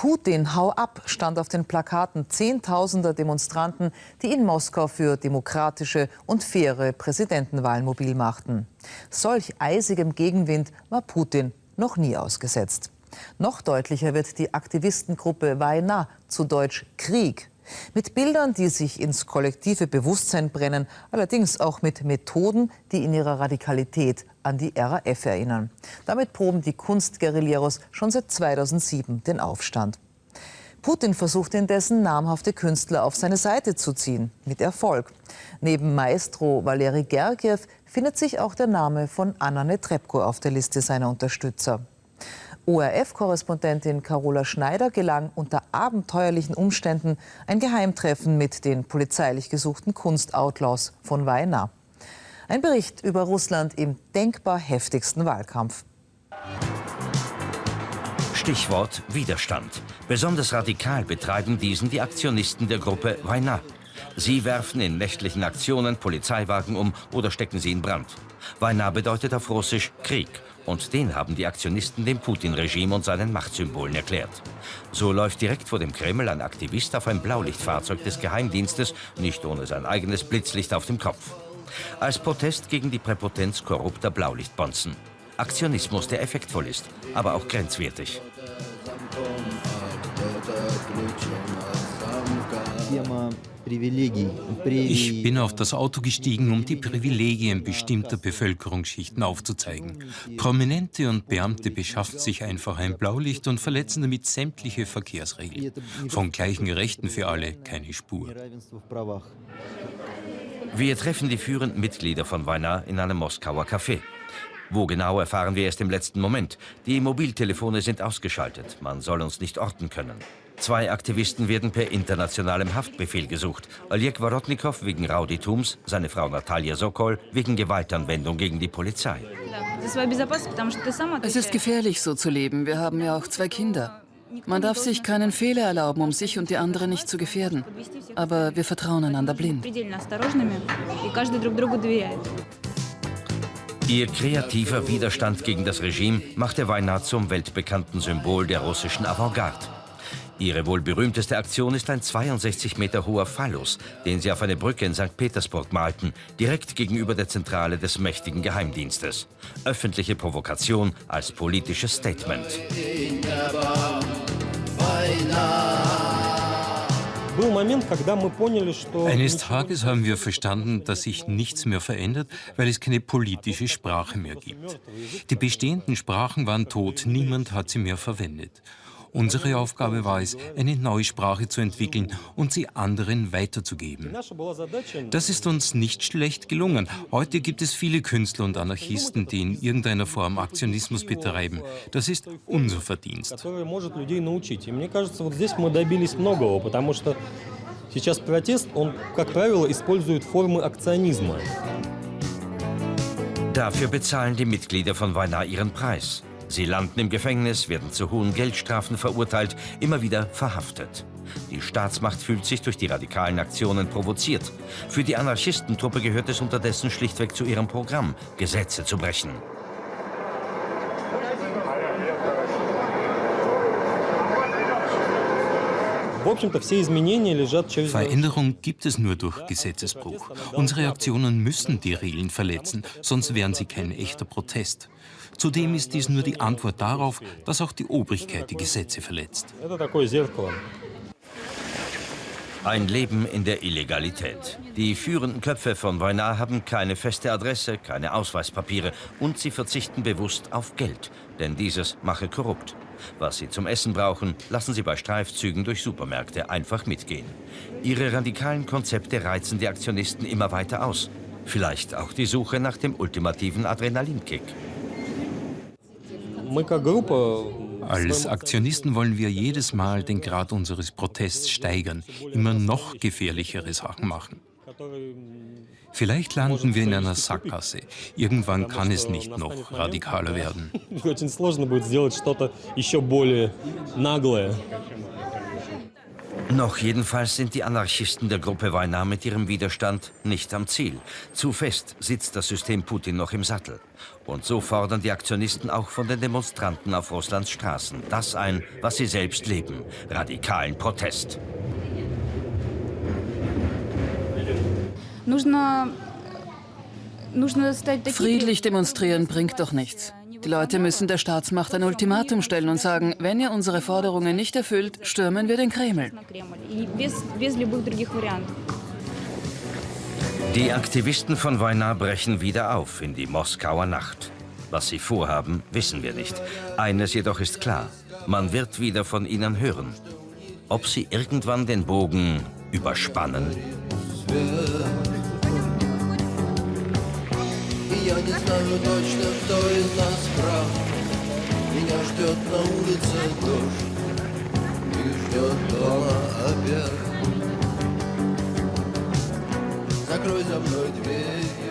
Putin, hau ab, stand auf den Plakaten zehntausender Demonstranten, die in Moskau für demokratische und faire Präsidentenwahlen mobil machten. Solch eisigem Gegenwind war Putin noch nie ausgesetzt. Noch deutlicher wird die Aktivistengruppe Vajna, zu Deutsch Krieg, mit Bildern, die sich ins kollektive Bewusstsein brennen, allerdings auch mit Methoden, die in ihrer Radikalität an die RAF erinnern. Damit proben die Kunstguerilleros schon seit 2007 den Aufstand. Putin versucht indessen, namhafte Künstler auf seine Seite zu ziehen. Mit Erfolg. Neben Maestro Valeri Gergiev findet sich auch der Name von Anna Netrebko auf der Liste seiner Unterstützer. ORF-Korrespondentin Carola Schneider gelang unter abenteuerlichen Umständen ein Geheimtreffen mit den polizeilich gesuchten Kunstoutlaws von Weimar. Ein Bericht über Russland im denkbar heftigsten Wahlkampf. Stichwort Widerstand. Besonders radikal betreiben diesen die Aktionisten der Gruppe Weimar. Sie werfen in nächtlichen Aktionen Polizeiwagen um oder stecken sie in Brand. Weiner bedeutet auf Russisch Krieg und den haben die Aktionisten dem Putin-Regime und seinen Machtsymbolen erklärt. So läuft direkt vor dem Kreml ein Aktivist auf ein Blaulichtfahrzeug des Geheimdienstes, nicht ohne sein eigenes Blitzlicht auf dem Kopf. Als Protest gegen die Präpotenz korrupter Blaulichtbonzen. Aktionismus, der effektvoll ist, aber auch grenzwertig. Firma ich bin auf das Auto gestiegen, um die Privilegien bestimmter Bevölkerungsschichten aufzuzeigen. Prominente und Beamte beschaffen sich einfach ein Blaulicht und verletzen damit sämtliche Verkehrsregeln. Von gleichen Rechten für alle keine Spur. Wir treffen die führenden Mitglieder von Weiner in einem Moskauer Café. Wo genau erfahren wir erst im letzten Moment. Die Mobiltelefone sind ausgeschaltet. Man soll uns nicht orten können. Zwei Aktivisten werden per internationalem Haftbefehl gesucht. Oleg Worotnikow wegen Rauditums, seine Frau Natalia Sokol wegen Gewaltanwendung gegen die Polizei. Es ist gefährlich, so zu leben. Wir haben ja auch zwei Kinder. Man darf sich keinen Fehler erlauben, um sich und die anderen nicht zu gefährden. Aber wir vertrauen einander blind. Ihr kreativer Widerstand gegen das Regime machte Weihnacht zum weltbekannten Symbol der russischen Avantgarde. Ihre wohl berühmteste Aktion ist ein 62 Meter hoher Phallus, den sie auf eine Brücke in St. Petersburg malten, direkt gegenüber der Zentrale des mächtigen Geheimdienstes. Öffentliche Provokation als politisches Statement. Eines Tages haben wir verstanden, dass sich nichts mehr verändert, weil es keine politische Sprache mehr gibt. Die bestehenden Sprachen waren tot, niemand hat sie mehr verwendet. Unsere Aufgabe war es, eine neue Sprache zu entwickeln und sie anderen weiterzugeben. Das ist uns nicht schlecht gelungen. Heute gibt es viele Künstler und Anarchisten, die in irgendeiner Form Aktionismus betreiben. Das ist unser Verdienst. Сейчас протест, он, как правило, использует формы акционизма. Dafür bezahlen die Mitglieder von Weiner ihren Preis. Sie landen im Gefängnis, werden zu hohen Geldstrafen verurteilt, immer wieder verhaftet. Die Staatsmacht fühlt sich durch die radikalen Aktionen provoziert. Für die Anarchistentruppe gehört es unterdessen schlichtweg zu ihrem Programm, Gesetze zu brechen. Veränderung gibt es nur durch Gesetzesbruch. Unsere Aktionen müssen die Regeln verletzen, sonst wären sie kein echter Protest. Zudem ist dies nur die Antwort darauf, dass auch die Obrigkeit die Gesetze verletzt. Ein Leben in der Illegalität. Die führenden Köpfe von Weimar haben keine feste Adresse, keine Ausweispapiere und sie verzichten bewusst auf Geld, denn dieses mache korrupt. Was sie zum Essen brauchen, lassen sie bei Streifzügen durch Supermärkte einfach mitgehen. Ihre radikalen Konzepte reizen die Aktionisten immer weiter aus. Vielleicht auch die Suche nach dem ultimativen Adrenalinkick. Als Aktionisten wollen wir jedes Mal den Grad unseres Protests steigern, immer noch gefährlichere Sachen machen. Vielleicht landen wir in einer Sackgasse. Irgendwann kann es nicht noch radikaler werden. Noch jedenfalls sind die Anarchisten der Gruppe Wajna mit ihrem Widerstand nicht am Ziel. Zu fest sitzt das System Putin noch im Sattel. Und so fordern die Aktionisten auch von den Demonstranten auf Russlands Straßen das ein, was sie selbst leben, radikalen Protest. Friedlich demonstrieren bringt doch nichts. Die Leute müssen der Staatsmacht ein Ultimatum stellen und sagen, wenn ihr unsere Forderungen nicht erfüllt, stürmen wir den Kreml. Die Aktivisten von Wajna brechen wieder auf in die Moskauer Nacht. Was sie vorhaben, wissen wir nicht. Eines jedoch ist klar, man wird wieder von ihnen hören. Ob sie irgendwann den Bogen überspannen? Я не знаю точно, кто из нас прав. Меня ждет на улице дождь И ждет дома обед. Закрой за мной дверь